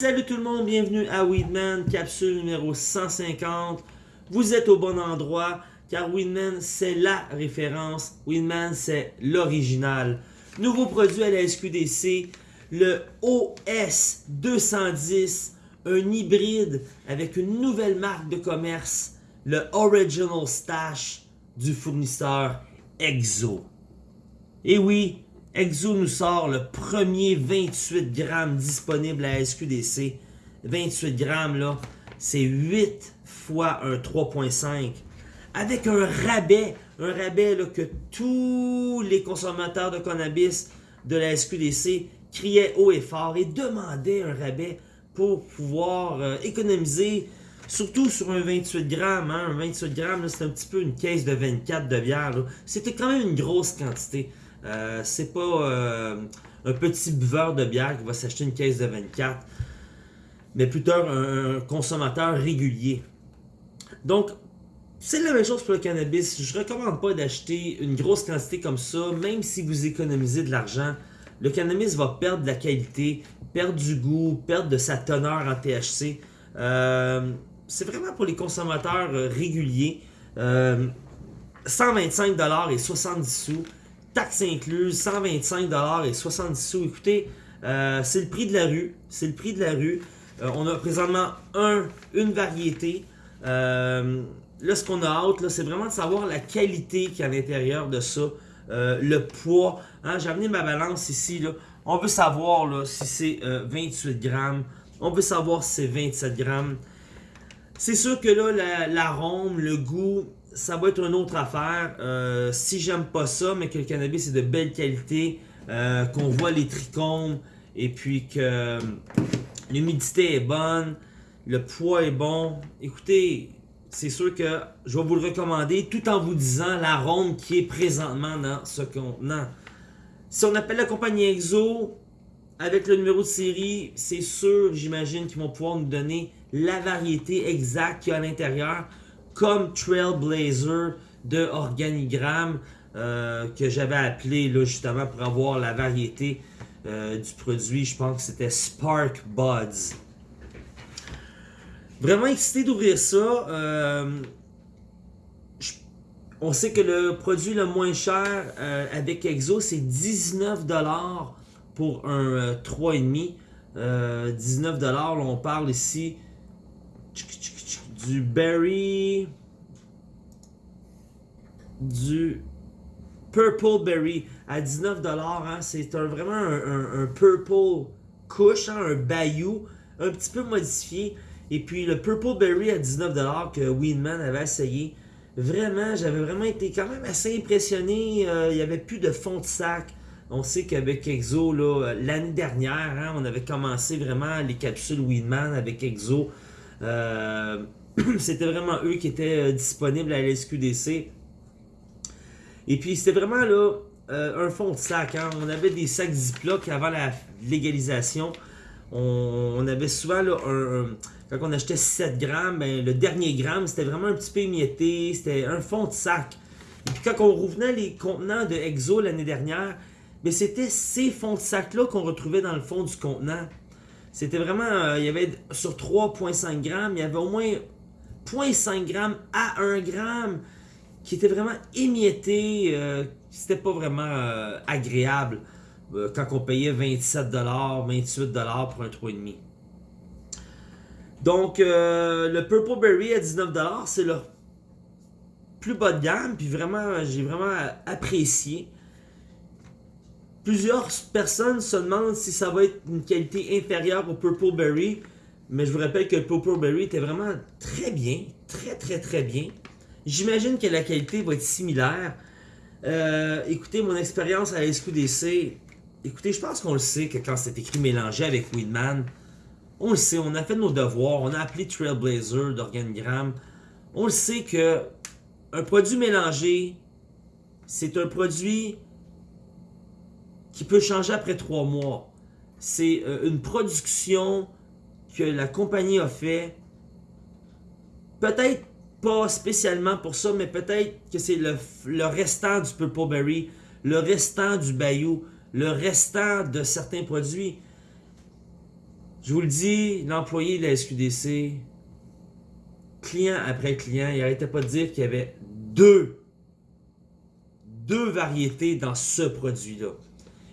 Salut tout le monde, bienvenue à Weedman, capsule numéro 150. Vous êtes au bon endroit, car Weedman c'est la référence, Weedman c'est l'original. Nouveau produit à la SQDC, le OS 210, un hybride avec une nouvelle marque de commerce, le Original Stash du fournisseur Exo. Et oui, Exo nous sort le premier 28 grammes disponible à SQDC. 28 grammes, là, c'est 8 fois un 3.5. Avec un rabais, un rabais que tous les consommateurs de cannabis de la SQDC criaient haut et fort et demandaient un rabais pour pouvoir euh, économiser, surtout sur un 28 grammes. Hein. Un 28 grammes, c'est un petit peu une caisse de 24 de bière. C'était quand même une grosse quantité. Euh, c'est pas euh, un petit buveur de bière qui va s'acheter une caisse de 24, mais plutôt un, consommateur régulier. Donc, c'est la même chose pour le cannabis. Je recommande pas d'acheter une grosse quantité comme ça, même si vous économisez de l'argent. Le cannabis va perdre de la qualité, perdre du goût, perdre de sa teneur en THC. Euh, c'est vraiment pour les consommateurs réguliers. 125$ et 70 sous taxes incluses, 125$ et 70 sous. Écoutez, euh, c'est le prix de la rue. C'est le prix de la rue. Euh, on a présentement un, une variété. Euh, là, ce qu'on a hâte, c'est vraiment de savoir la qualité qu'il y a à l'intérieur de ça. le poids. Hein, J'ai amené ma balance ici. Là. On veut savoir si c'est 28 grammes. On veut savoir si c'est 27 grammes. C'est sûr que là, l'arôme, le goût, ça va être une autre affaire. Euh, si j'aime pas ça, mais que le cannabis est de belle qualité, euh, qu'on voit les trichomes, et puis que euh, l'humidité est bonne, le poids est bon, écoutez, c'est sûr que je vais vous le recommander tout en vous disant l'arôme qui est présentement dans ce contenant. Si on appelle la compagnie Exo, avec le numéro de série, c'est sûr, j'imagine qu'ils vont pouvoir nous donner la variété exacte qu'il y a à l'intérieur comme Trailblazer de Organigramme euh, que j'avais appelé là, justement pour avoir la variété euh, du produit. Je pense que c'était Spark Buds. Vraiment excité d'ouvrir ça. Euh, on sait que le produit le moins cher avec Exo, c'est 19$ pour un 3,5$. 19$, on parle ici du berry, du purple berry à 19$. Hein, c'est vraiment un, purple couche, hein, un bayou, un petit peu modifié. Et puis le purple berry à 19$ que Winman avait essayé. Vraiment, j'avais vraiment été quand même assez impressionné. Euh, il n'y avait plus de fond de sac. On sait qu'avec Exo, l'année dernière, hein, on avait commencé vraiment les capsules Winman avec Exo. Euh, c'était vraiment eux qui étaient euh, disponibles à l'SQDC. Et puis c'était vraiment là euh, un fond de sac. Hein. On avait des sacs Ziploc avant la légalisation. On, avait souvent là, quand on achetait 7 grammes, ben, le dernier gramme c'était vraiment un petit peu émietté. C'était un fond de sac. Et puis quand on revenait les contenants de Exo l'année dernière, mais ben, c'était ces fonds de sac là qu'on retrouvait dans le fond du contenant. C'était vraiment, euh, il y avait sur 3.5 grammes, il y avait au moins 0.5 grammes à 1 gramme qui était vraiment émietté. Euh, C'était pas vraiment euh, agréable euh, quand on payait 27$, 28$ pour un 3,5$. Donc, euh, le Purple Berry à 19$, c'est le plus bas de gamme. Puis vraiment, j'ai vraiment apprécié. Plusieurs personnes se demandent si ça va être une qualité inférieure au Purple Berry. Mais je vous rappelle que le Purple Berry était vraiment très bien. Très, très, très bien. J'imagine que la qualité va être similaire. Euh, écoutez, mon expérience à la SQDC, écoutez, je pense qu'on le sait que quand c'est écrit mélangé avec Weedman, on le sait, on a fait nos devoirs, on a appelé Trailblazer d'organigramme. On le sait que un produit mélangé, c'est un produit qui peut changer après trois mois. C'est euh, une production que la compagnie a fait. Peut-être pas spécialement pour ça, mais peut-être que c'est le, restant du Purple Berry, le restant du Bayou, le restant de certains produits. Je vous le dis, l'employé de la SQDC, client après client, il arrêtait pas de dire qu'il y avait deux, deux variétés dans ce produit-là.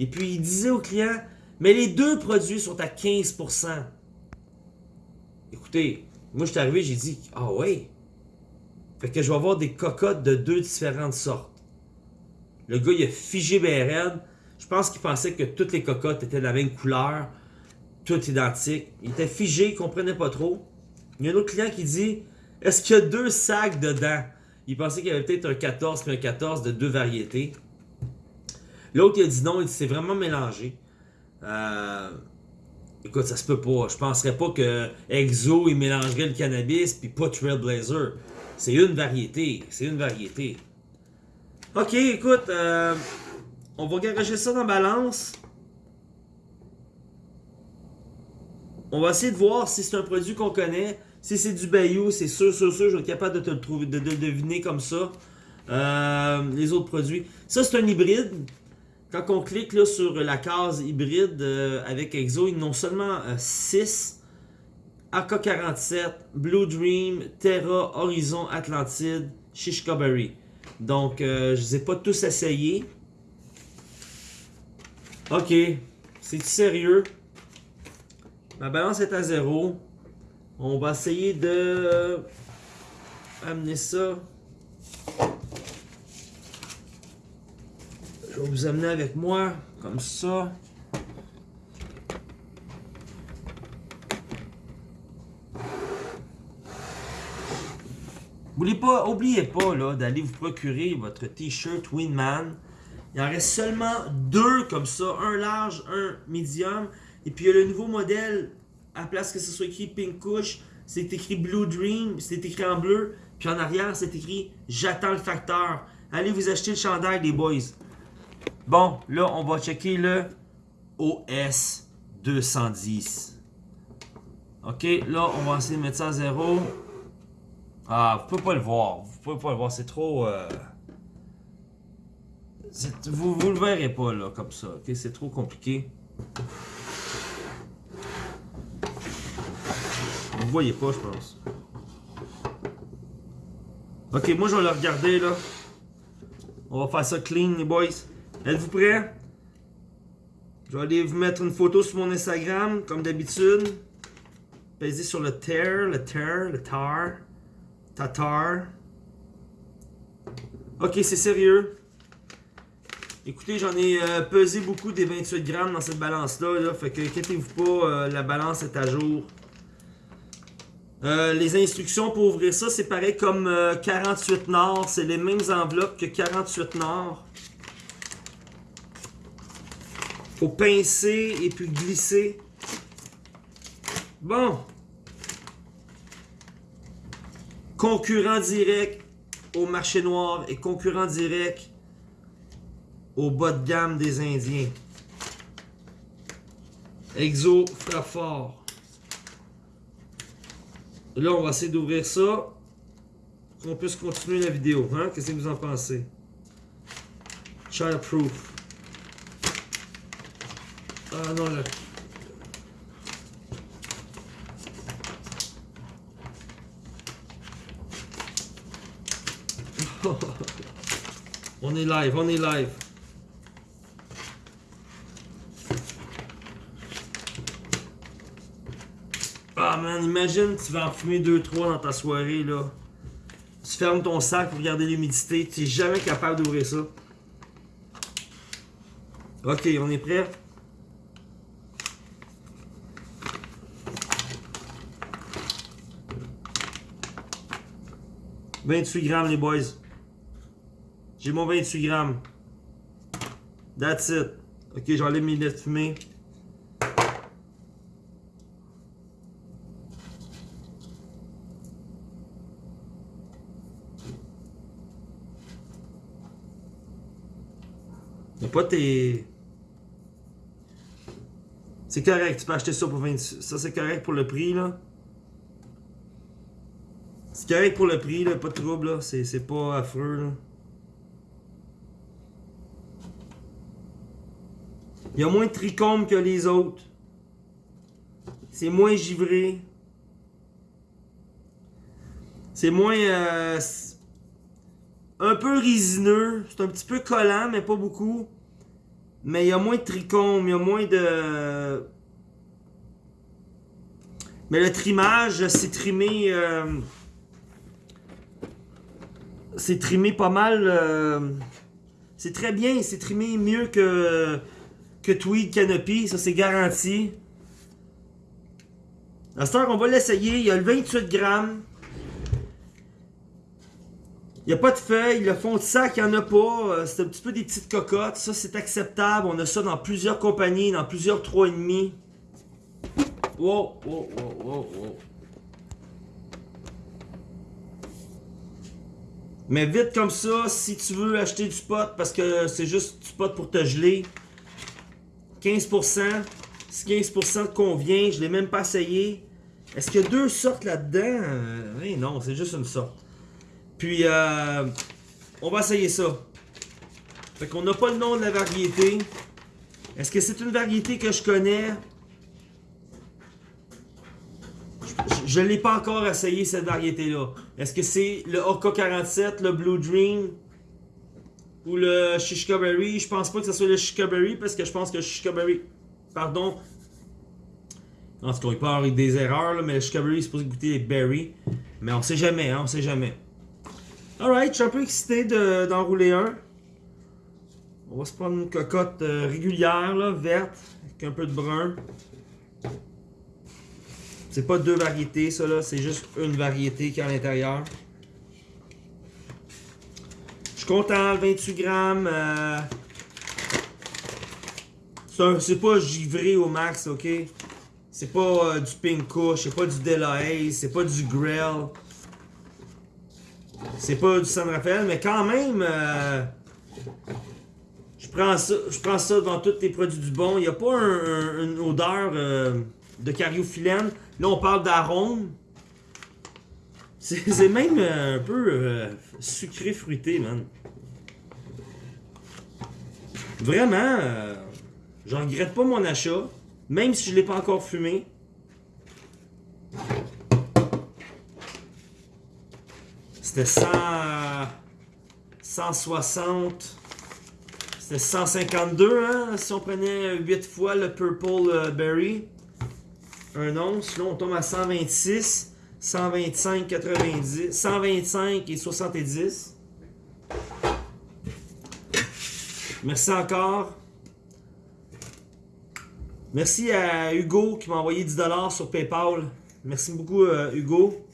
Et puis il disait au client, mais les deux produits sont à 15%. Écoutez, moi je suis arrivé, j'ai dit, ah ouais. Fait que je vais avoir des cocottes de deux différentes sortes. Le gars, il a figé BRN. Je pense qu'il pensait que toutes les cocottes étaient de la même couleur, toutes identiques. Il était figé, il comprenait pas trop. Il y a un autre client qui dit Est-ce qu'il y a deux sacs dedans Il pensait qu'il y avait peut-être un 14 puis un 14 de deux variétés. L'autre, il a dit non, il c'est vraiment mélangé. Euh, écoute, ça se peut pas. Je penserais pas que Exo, il mélangerait le cannabis puis pas Trailblazer. C'est une variété. C'est une variété. Ok, écoute, euh, on va garager ça dans balance. On va essayer de voir si c'est un produit qu'on connaît. Si c'est du Bayou, c'est sûr, sûr, sûr, je vais être capable de te le trouver, de, deviner comme ça. Euh, les autres produits. Ça, c'est un hybride. Quand on clique là, sur la case hybride euh, avec Exo, ils n'ont seulement 6. AK-47, Blue Dream, Terra, Horizon, Atlantide, Shishkaberry. Donc, euh, je ne les ai pas tous essayés. Ok. C'est sérieux? Ma balance est à zéro. On va essayer de amener ça. Je vais vous amener avec moi, comme ça. N'oubliez pas, oubliez pas d'aller vous procurer votre t-shirt Winman. Il en reste seulement deux comme ça, un large, un medium. Et puis il y a le nouveau modèle, à place que ce soit écrit Pink Kush, c'est écrit Blue Dream, c'est écrit en bleu. Puis en arrière, c'est écrit J'attends le facteur. Allez vous acheter le chandail des boys. Bon, là, on va checker le OS 210. Ok, là, on va essayer de mettre ça à zéro. Ah, vous pouvez pas le voir. Vous pouvez pas le voir, c'est trop... Euh, vous, vous le verrez pas, là, comme ça. Ok, c'est trop compliqué. Vous voyez pas, je pense. Ok, moi, je vais le regarder, là. On va faire ça clean, les boys. Êtes-vous prêts? Je vais aller vous mettre une photo sur mon Instagram, comme d'habitude. Pesez sur le tear, le tear, le tar. Tatar. Ok, c'est sérieux. Écoutez, j'en ai euh, pesé beaucoup des 28 grammes dans cette balance-là. fait que inquiétez-vous pas, euh, la balance est à jour. Euh, les instructions pour ouvrir ça, c'est pareil comme 48 Nord. C'est les mêmes enveloppes que 48 Nord. Faut pincer et puis glisser. Bon concurrent direct au marché noir et concurrent direct au bas de gamme des Indiens. Exo frappe. Là, on va essayer d'ouvrir ça. Pour qu'on puisse continuer la vidéo. Hein? Qu'est-ce que vous en pensez? Childproof. Ah non, là. on est live, on est live. Ah man, imagine tu vas en fumer 2-3 dans ta soirée là. Tu fermes ton sac pour garder l'humidité, tu n'es jamais capable d'ouvrir ça. Ok, on est prêt? « 28 grammes les boys. J'ai mon 28 grammes. That's it. Ok, j'enlève mes lunettes fumées. Y'a pas tes... C'est correct, tu peux acheter ça pour 20... Ça c'est correct pour le prix là. C'est correct pour le prix là, pas de trouble. C'est pas affreux là. Il y a moins de trichomes que les autres. C'est moins givré. C'est moins... euh, un peu résineux. C'est un petit peu collant, mais pas beaucoup. Mais il y a moins de trichomes, il y a moins de... Mais le trimage, c'est trimé... euh, c'est trimé pas mal... euh, c'est très bien, c'est trimé mieux que, que Tweed Canopy, ça c'est garanti. À cette heure, on va l'essayer. Il y a le 28 grammes. Il n'y a pas de feuilles. Le fond de sac, il n'y en a pas. Euh, C'est un petit peu des petites cocottes. Ça, c'est acceptable. On a ça dans plusieurs compagnies, dans plusieurs 3,5. Wow, wow, wow, wow, wow. Mais vite comme ça, si tu veux acheter du pot, parce que c'est juste du pot pour te geler, 15%, si 15% te convient, je l'ai même pas essayé. Est-ce qu'il y a deux sortes là-dedans? Euh, non, c'est juste une sorte. Puis, euh, on va essayer ça. Fait qu'on n'a pas le nom de la variété. Est-ce que c'est une variété que je connais? Je ne l'ai pas encore essayé cette variété-là. Est-ce que c'est le OK47, le Blue Dream ou le Shishkaberry? Je pense pas que ce soit le Shishkaberry parce que je pense que le Shishkaberry, pardon, en tout cas, il peut avoir des erreurs, là, mais le Shishkaberry est supposé goûter les berries. Mais on sait jamais, hein, on sait jamais. Alright, je suis un peu excité de- d'enrouler un. On va se prendre une cocotte euh, régulière, verte, avec un peu de brun. C'est pas deux variétés, ça là, c'est juste une variété qui est à l'intérieur. Je suis content, 28 grammes. euh, c'est pas givré au max, ok? C'est pas euh, du Pink Kush, c'est pas du Delahaye, c'est pas du Grell. C'est pas du San Rafael, mais quand même, euh, je prends ça, je prends ça dans tous les produits du bon. Il n'y a pas un- un- une odeur de cariophyllène. Là, on parle d'arôme. C'est même euh, un peu euh, sucré fruité, man. Vraiment, euh, je regrette pas mon achat, même si je l'ai pas encore fumé. C'était 100, 160. C'était 152, hein, si on prenait 8 fois le Purple euh, Berry. Un once. Là, on tombe à 126, 125, 90, 125 et 70. Merci encore. Merci à Hugo qui m'a envoyé 10$ sur PayPal. Merci beaucoup, euh, Hugo.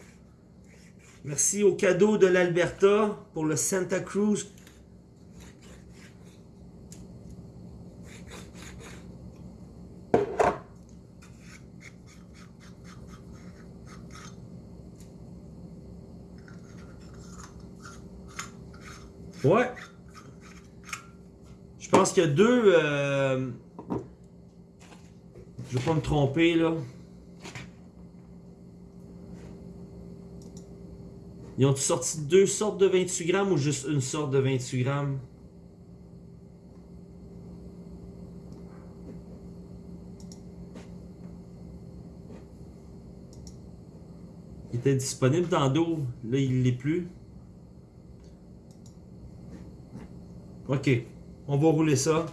Merci au cadeau de l'Alberta pour le Santa Cruz. Ouais. Je pense qu'il y a deux. euh, Je vais pas me tromper là. Ils ont sorti deux sortes de 28 grammes ou juste une sorte de 28 grammes? Il était disponible dans d'eau, là il l'est plus. Ok, on va rouler ça.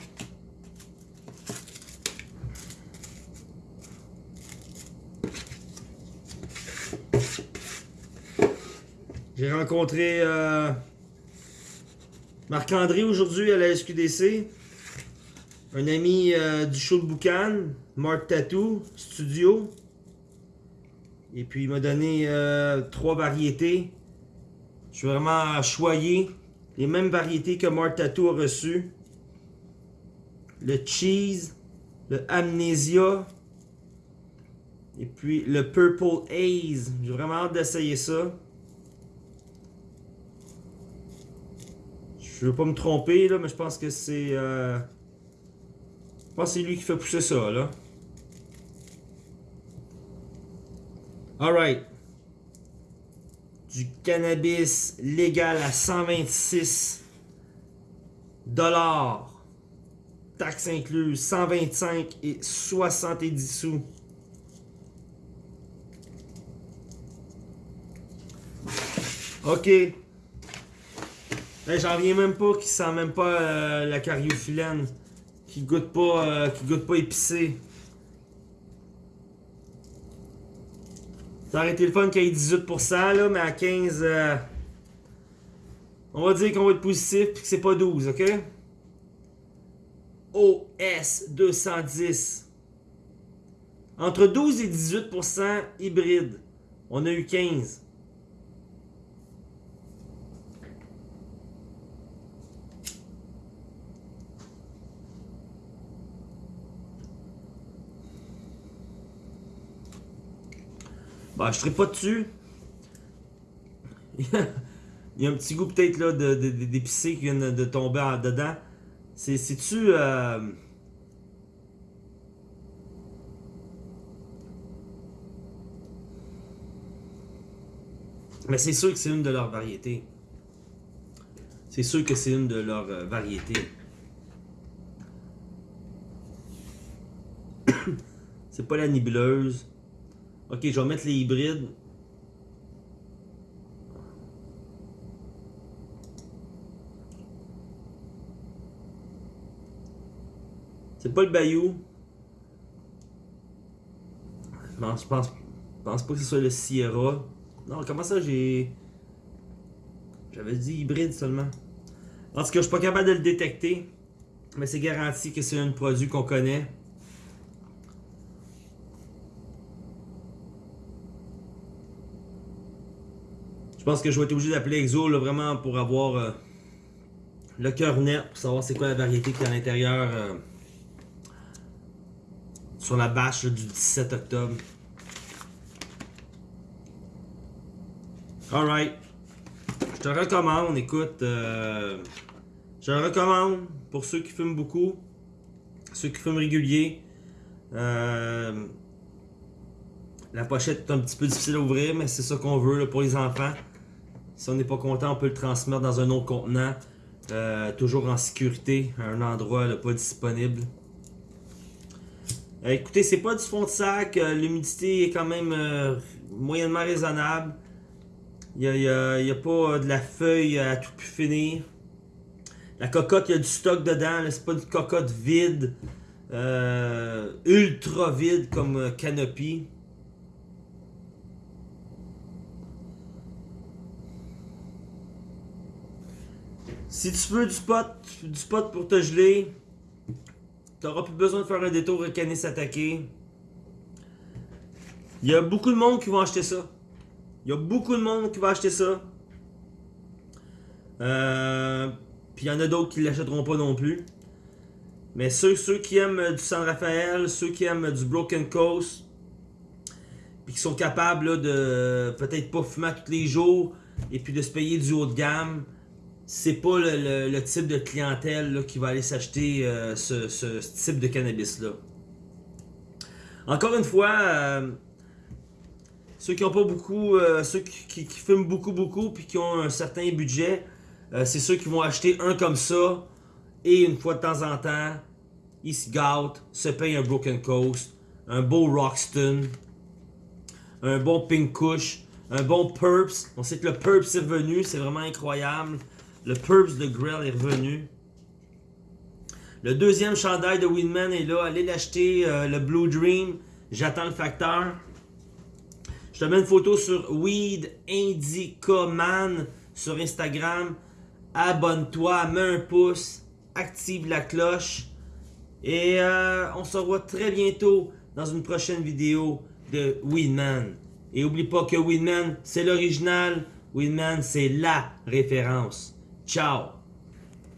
J'ai rencontré euh, Marc-André aujourd'hui à la SQDC. Un ami euh, du show de Boucan, Mark Tattoo Studio. Et puis il m'a donné euh, trois variétés. Je suis vraiment choyé. Les mêmes variétés que Mark Tattoo a reçues. Le Cheese, le Amnesia. Et puis le Purple Haze. J'ai vraiment hâte d'essayer ça. Je veux pas me tromper là, mais je pense que c'est. euh, Je pense c'est lui qui fait pousser ça là. Alright du cannabis légal à 126 dollars, taxes incluses, 125 et 70 sous. OK. Ben, j'en viens même pas qui sent même pas euh, la cariophyllène, qui goûte pas, euh, qui goûte pas épicé. Ça aurait été le fun qu'il y ait 18% là, mais à 15, euh, on va dire qu'on va être positif et que c'est pas 12, ok? OS 210. Entre 12 et 18% hybride. On a eu 15. Bah, je serai pas dessus. Il y a un petit goût peut-être là d'épicé qui vient de, tomber dedans. C'est, c'est-tu... euh, Mais c'est sûr que c'est une de leurs variétés. C'est sûr que c'est une de leurs euh, variétés. c'est pas la nébuleuse. Ok, je vais mettre les hybrides. C'est pas le Bayou. Je pense, je pense pas que ce soit le Sierra. Non, comment ça j'ai. J'avais dit hybride seulement. En tout cas, je suis pas capable de le détecter. Mais c'est garanti que c'est un produit qu'on connaît. Je pense que je vais être obligé d'appeler Exo vraiment pour avoir euh, le cœur net, pour savoir c'est quoi la variété qui est à l'intérieur euh, sur la bâche du 17 octobre. Alright. Je te recommande, écoute, euh, je le recommande pour ceux qui fument beaucoup, ceux qui fument régulier. La pochette est un petit peu difficile à ouvrir, mais c'est ça qu'on veut pour les enfants. Si on n'est pas content, on peut le transmettre dans un autre contenant. euh, toujours en sécurité, à un endroit pas disponible. Euh, écoutez, c'est pas du fond de sac. euh, L'humidité est quand même euh, moyennement raisonnable. Il n'y a, pas de la feuille à tout pu finir. La cocotte, il y a du stock dedans. C'est pas une cocotte vide. ultra vide comme Canopy. Si tu veux du spot, du spot pour te geler, t'auras plus besoin de faire un détour avec Canis attaqué. Il y a beaucoup de monde qui vont acheter ça. Il y a beaucoup de monde qui va acheter ça. Euh, Puis il y en a d'autres qui l'achèteront pas non plus. Mais ceux, ceux qui aiment du San Rafael, ceux qui aiment du Broken Coast, puis qui sont capables là, de peut-être pas fumer tous les jours et puis de se payer du haut de gamme, c'est pas le, type de clientèle qui va aller s'acheter euh, ce, type de cannabis-là. Encore une fois, euh, ceux qui ont pas beaucoup, euh, ceux qui, fument beaucoup, beaucoup, puis qui ont un certain budget, c'est ceux qui vont acheter un comme ça, et une fois de temps en temps, ils se gâtent, se payent un Broken Coast, un beau Roxton, un bon Pink Kush, un bon Purps. On sait que le Purps est revenu, c'est vraiment incroyable. Le Purps de Grell est revenu. Le deuxième chandail de Winman est là. Allez l'acheter, euh, le Blue Dream. J'attends le facteur. Je te mets une photo sur Weed Indica Man sur Instagram. Abonne-toi, mets un pouce, active la cloche. Et euh, on se revoit très bientôt dans une prochaine vidéo de Weedman. Et oublie pas que Weedman, c'est l'original. Weedman, c'est la référence. Tchau!